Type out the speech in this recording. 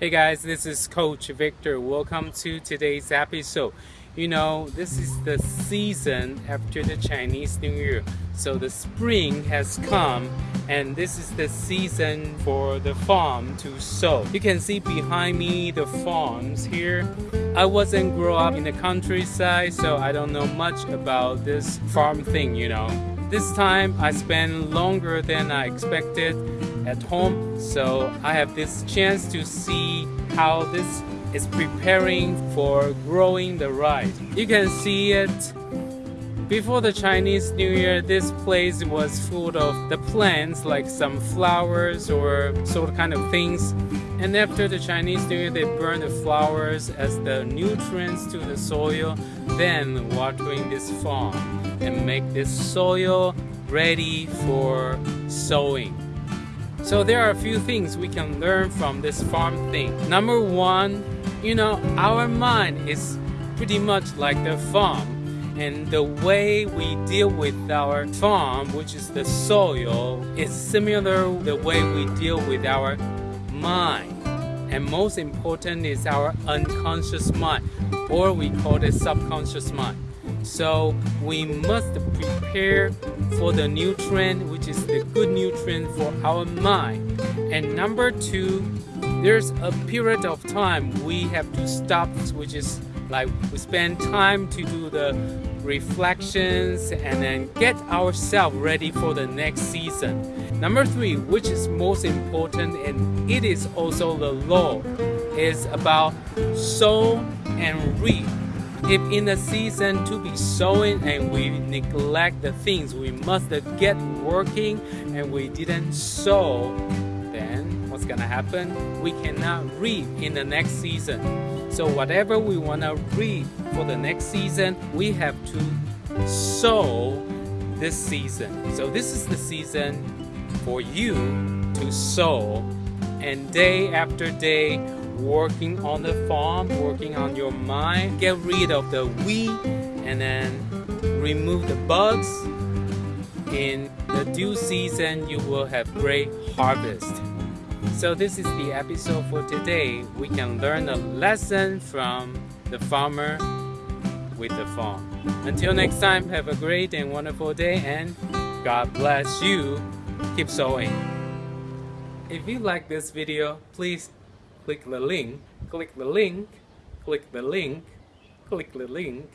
Hey guys, this is Coach Victor. Welcome to today's episode. You know, this is the season after the Chinese New Year. So the spring has come and this is the season for the farm to sow. You can see behind me the farms here. I wasn't grow up in the countryside, so I don't know much about this farm thing, you know. This time I spent longer than I expected at home so I have this chance to see how this is preparing for growing the rice. You can see it before the Chinese New Year, this place was full of the plants like some flowers or sort of kind of things. And after the Chinese New Year, they burn the flowers as the nutrients to the soil, then watering this farm and make this soil ready for sowing. So there are a few things we can learn from this farm thing. Number one, you know, our mind is pretty much like the farm. And the way we deal with our farm, which is the soil, is similar the way we deal with our mind. And most important is our unconscious mind, or we call it subconscious mind. So we must prepare for the nutrient, which is the good nutrient for our mind. And number two, there's a period of time we have to stop, which is like we spend time to do the reflections and then get ourselves ready for the next season. Number three, which is most important and it is also the law, is about sow and reap if in the season to be sowing and we neglect the things we must get working and we didn't sow, then what's gonna happen? We cannot reap in the next season. So whatever we wanna reap for the next season, we have to sow this season. So this is the season for you to sow and day after day working on the farm, working on your mind, get rid of the weed and then remove the bugs. In the due season, you will have great harvest. So this is the episode for today. We can learn a lesson from the farmer with the farm. Until next time, have a great and wonderful day and God bless you. Keep sowing. If you like this video, please click the link, click the link, click the link, click the link.